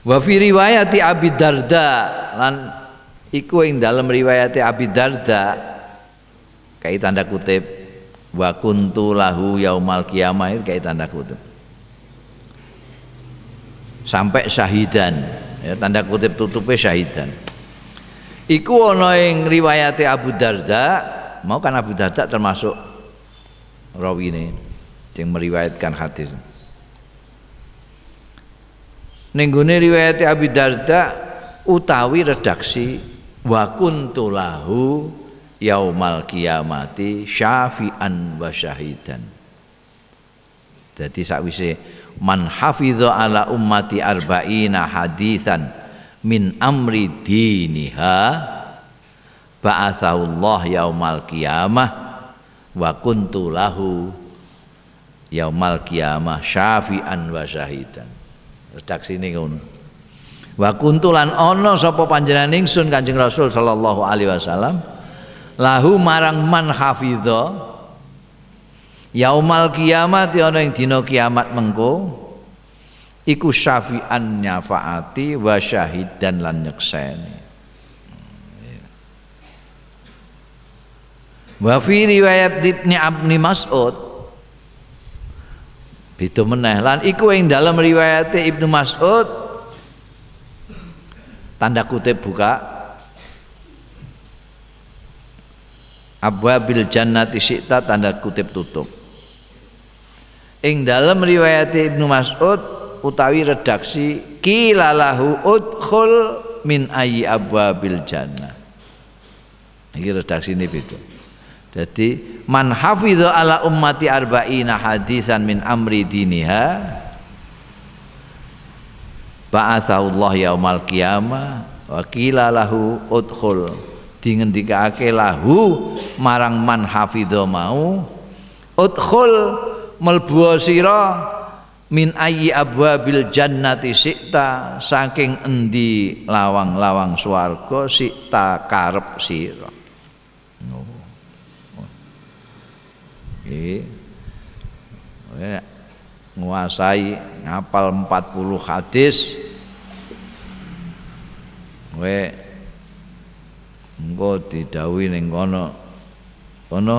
Wa fi riwayati Abi Darda. Lan iku ing dalam riwayati Abi Darda. Kayak tanda kutip wa kuntu lahu yaumal qiyamah itu tanda kutip. Sampai syahidan. Ya tanda kutip tutupnya syahidan. Iku ana ing riwayati Abu Darda. Mau kan Abu Darda termasuk rawi ini yang meriwayatkan hadis Nenggone riwayat Abi Darda utawi redaksi wa kuntu lahu yaumal kiamati syafi'an wa syahidan. Jadi sakwise man hafidha ala ummati arba'ina hadisan min amri diniha ba'athahullah yaumal qiyamah wa kuntu lahu yaumal qiyamah syafi'an wa syahidan redaksi ini ngono. Wa kuntulan ono sapa panjenengan ingsun Kanjeng Rasul sallallahu alaihi wasallam lahu marang man hafidha yaumal kiamat ana ing dina kiamat mengko iku syafi'an nyafaati wa syahidan lan nyekseni. Wa fi riwayat Ibnu Abni Mas'ud Beda meneh. Lan iku ing dalam riwayat Ibnu Mas'ud. Tanda kutip buka. Abwabil jannati syi'ta tanda kutip tutup. Ing dalam riwayat Ibnu Mas'ud utawi redaksi kilalahu udkhul min ayyi abwabil jannah. Ini redaksi ini beda jadi man hafidha ala ummati arba'ina hadisan min amri diniha ba'athaullah yaumal qiyamah wa qila lahu udkhul dingendikake lahu marang man hafidha mau udkhul melbu min ayyi abwabil jannati sikta saking endi lawang-lawang swarga sikta karep sira Nggih. nguasai ngapal 40 hadis kowe engko didhawuhi ning kono kono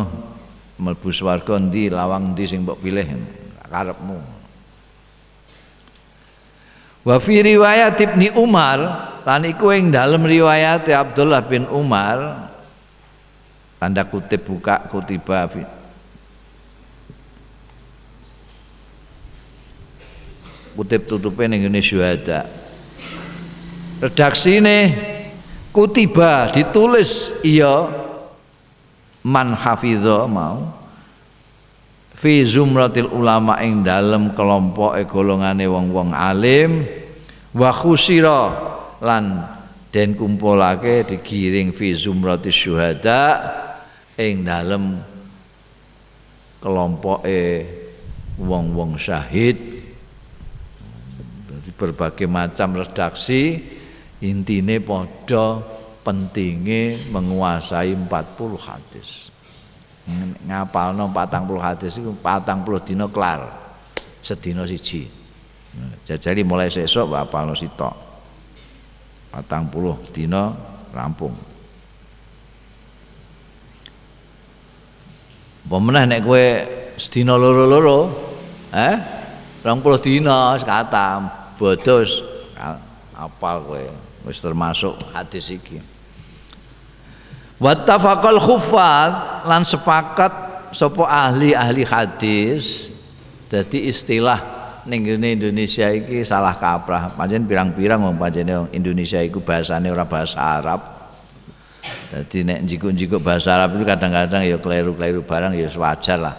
mlebu swarga ndi lawang ndi sing mbok pilih karepmu Wa fi riwayat Ibni Umar lan iku ing dalem riwayat Abdullah bin Umar tanda kutip buka kutiba kutip tutupnya ning ngene syuhada. Redaksine kutiba ditulis iya man hafidho mau fi zumratil ulama ing dalem kelompok golongane wong-wong alim wa khusira lan den kumpulake digiring fi zumratis syuhada ing dalem kelompoke wong-wong syahid berbagai macam redaksi intine podo pentingnya menguasai 40 hadis. Ngapal no 40 hadis itu 40 dino kelar sedino siji. Jadi mulai sesok apal no sitok 40 dino rampung. Pemenah nek kue sedino loro-loro eh? 20 dino sekatam bodos. Apal kowe wis termasuk hadis iki. Wattafaqal khuffat lan sepakat sapa ahli-ahli hadis jadi istilah ning Indonesia iki salah kaprah. Pancen pirang-pirang wong pancene Indonesia iku bahasane ora bahasa Arab. Jadi nek jikuk-jikuk bahasa Arab itu kadang-kadang ya keliru-keliru barang ya wajar lah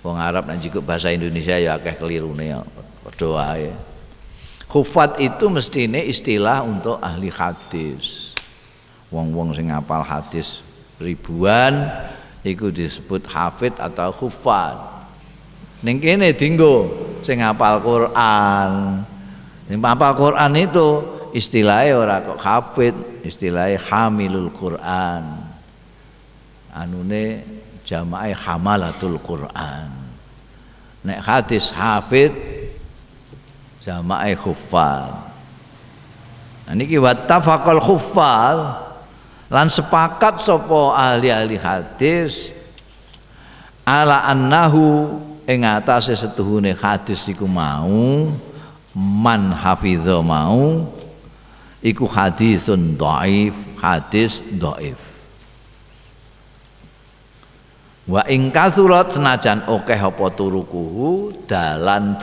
wong Arab nek jikuk bahasa Indonesia ya akeh kelirune ya padha wae Khufat itu mestine istilah untuk ahli hadis. Wong-wong sing ngapal hadis ribuan iku disebut hafid atau khufat. Ning kene dinggo sing ngapal Quran. Ning ngapal Quran itu istilahnya ora kok hafid, istilahnya hamilul Quran. Anune jamaah hamalatul Quran. Nek hadis hafid jamaah khuffan Nah, niki wattafaqal khuffaz lan sepakat sapa ahli-ahli hadis ala annahu ing atase setuhune hadis iku mau man hafidho mau iku hadisun dhaif hadis dhaif. Wa ing kasurat senajan akeh apa turukuhu dalan